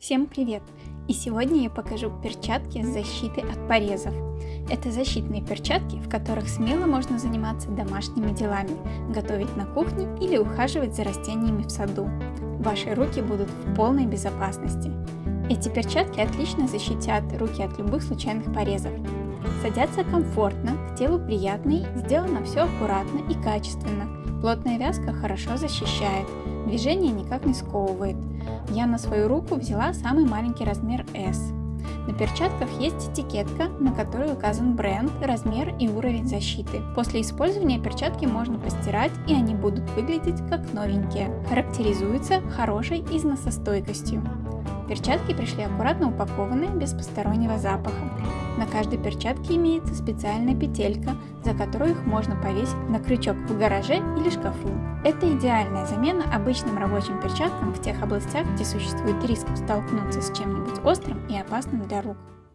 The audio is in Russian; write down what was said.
Всем привет! И сегодня я покажу перчатки с защитой от порезов. Это защитные перчатки, в которых смело можно заниматься домашними делами, готовить на кухне или ухаживать за растениями в саду. Ваши руки будут в полной безопасности. Эти перчатки отлично защитят руки от любых случайных порезов. Садятся комфортно, к телу приятный, сделано все аккуратно и качественно. Плотная вязка хорошо защищает, движение никак не сковывает. Я на свою руку взяла самый маленький размер S. На перчатках есть этикетка, на которой указан бренд, размер и уровень защиты. После использования перчатки можно постирать и они будут выглядеть как новенькие. Характеризуются хорошей износостойкостью. Перчатки пришли аккуратно упакованные, без постороннего запаха. На каждой перчатке имеется специальная петелька, за которую их можно повесить на крючок в гараже или шкафу. Это идеальная замена обычным рабочим перчаткам в тех областях, где существует риск столкнуться с чем-нибудь острым и опасным для рук.